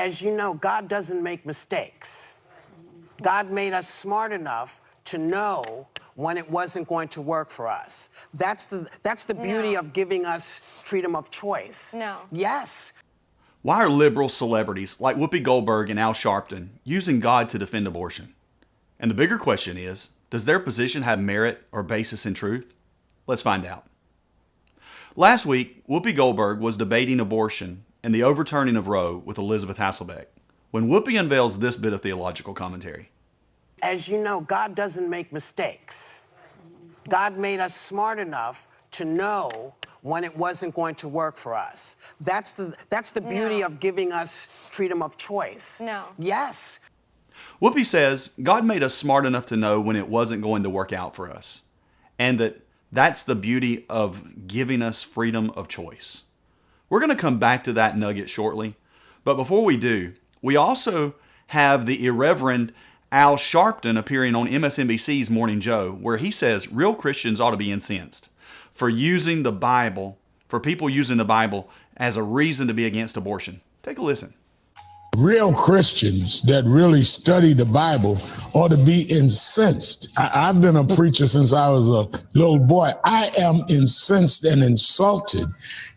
As you know, God doesn't make mistakes. God made us smart enough to know when it wasn't going to work for us. That's the, that's the beauty No. of giving us freedom of choice. No. Yes. Why are liberal celebrities like Whoopi Goldberg and Al Sharpton using God to defend abortion? And the bigger question is does their position have merit or basis in truth? Let's find out. Last week, Whoopi Goldberg was debating abortion and the overturning of Roe with Elisabeth Hasselbeck when Whoopi unveils this bit of theological commentary. As you know, God doesn't make mistakes. God made us smart enough to know when it wasn't going to work for us. That's the, that's the beauty No. of giving us freedom of choice. No. Yes. Whoopi says God made us smart enough to know when it wasn't going to work out for us, and that that's the beauty of giving us freedom of choice. We're going to come back to that nugget shortly, but before we do, we also have the irreverent Al Sharpton appearing on MSNBC's Morning Joe, where he says real Christians ought to be incensed for using the Bible, for people using the Bible as a reason to be against abortion. Take a listen. Real Christians that really study the Bible ought to be incensed. I, I've been a preacher since I was a little boy. I am incensed and insulted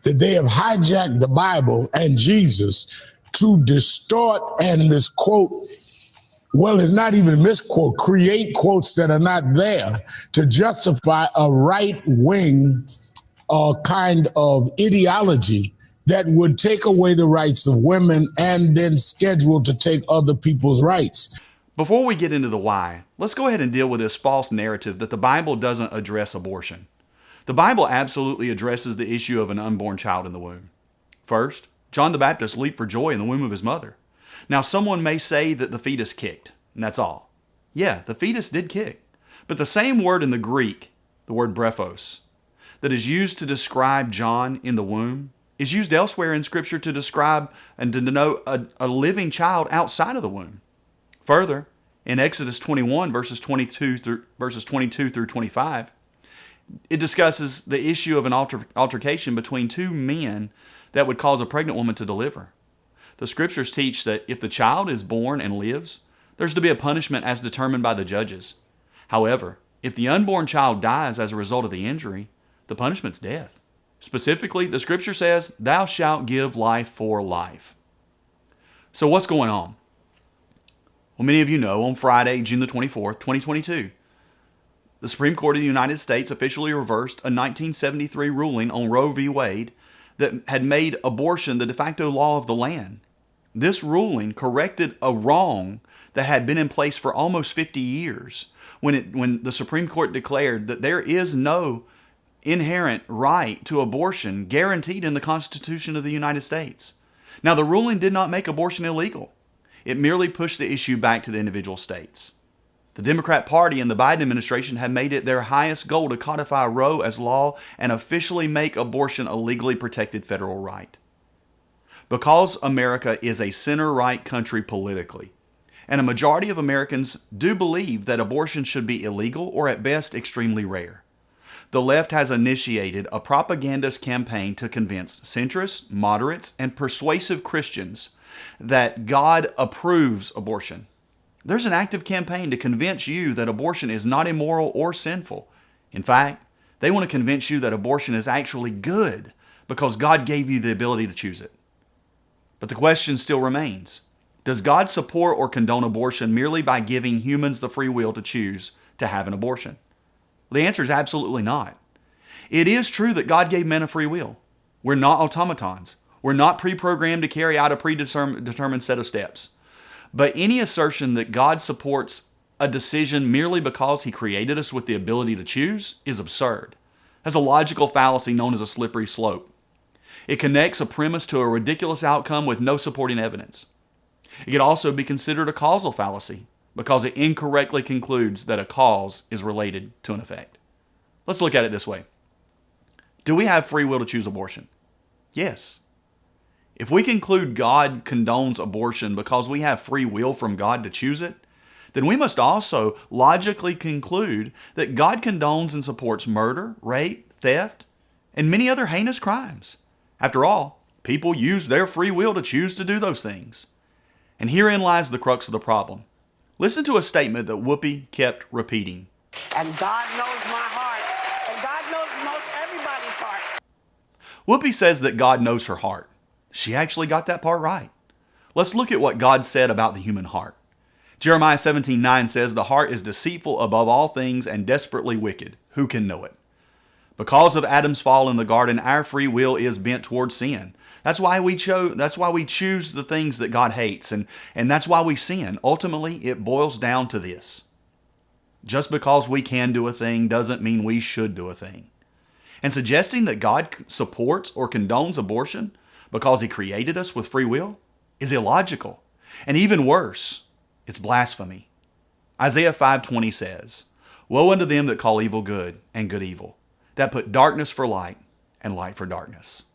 that they have hijacked the Bible and Jesus to distort and misquote. Well, it's not even misquote, create quotes that are not there to justify a right wing uh, kind of ideology that would take away the rights of women and then schedule to take other people's rights. Before we get into the why, let's go ahead and deal with this false narrative that the Bible doesn't address abortion. The Bible absolutely addresses the issue of an unborn child in the womb. First, John the Baptist leaped for joy in the womb of his mother. Now, someone may say that the fetus kicked, and that's all. Yeah, the fetus did kick. But the same word in the Greek, the word brephos, that is used to describe John in the womb, is used elsewhere in Scripture to describe and to denote a, a living child outside of the womb. Further, in Exodus 21 verses 22 through verses 22 through 25, it discusses the issue of an alter, altercation between two men that would cause a pregnant woman to deliver. The scriptures teach that if the child is born and lives, there's to be a punishment as determined by the judges. However, if the unborn child dies as a result of the injury, the punishment's death. Specifically, the scripture says, Thou shalt give life for life. So, what's going on? Well, many of you know on Friday, June the 24th, 2022, the Supreme Court of the United States officially reversed a 1973 ruling on Roe v. Wade that had made abortion the de facto law of the land. This ruling corrected a wrong that had been in place for almost 50 years when, it, when the Supreme Court declared that there is no inherent right to abortion guaranteed in the Constitution of the United States. Now, the ruling did not make abortion illegal. It merely pushed the issue back to the individual states. The Democrat Party and the Biden administration have made it their highest goal to codify Roe as law and officially make abortion a legally protected federal right. Because America is a center right country politically, and a majority of Americans do believe that abortion should be illegal or at best extremely rare. The left has initiated a propagandist campaign to convince centrists, moderates, and persuasive Christians that God approves abortion. There's an active campaign to convince you that abortion is not immoral or sinful. In fact, they want to convince you that abortion is actually good because God gave you the ability to choose it. But the question still remains Does God support or condone abortion merely by giving humans the free will to choose to have an abortion? The answer is absolutely not. It is true that God gave men a free will. We're not automatons. We're not pre programmed to carry out a predetermined set of steps. But any assertion that God supports a decision merely because He created us with the ability to choose is absurd. That's a logical fallacy known as a slippery slope. It connects a premise to a ridiculous outcome with no supporting evidence. It could also be considered a causal fallacy because it incorrectly concludes that a cause is related to an effect. Let's look at it this way Do we have free will to choose abortion? Yes. If we conclude God condones abortion because we have free will from God to choose it, then we must also logically conclude that God condones and supports murder, rape, theft, and many other heinous crimes. After all, people use their free will to choose to do those things. And herein lies the crux of the problem. Listen to a statement that Whoopi kept repeating. And God knows my heart. And God knows most everybody's heart. Whoopi says that God knows her heart. She actually got that part right. Let's look at what God said about the human heart. Jeremiah 17 9 says, The heart is deceitful above all things and desperately wicked. Who can know it? Because of Adam's fall in the garden, our free will is bent towards sin. That's why we chose that's why we choose the things that God hates and, and that's why we sin. Ultimately, it boils down to this. Just because we can do a thing doesn't mean we should do a thing. And suggesting that God supports or condones abortion because he created us with free will is illogical. And even worse, it's blasphemy. Isaiah 5:20 says, "Woe unto them that call evil good and good evil, that put darkness for light and light for darkness."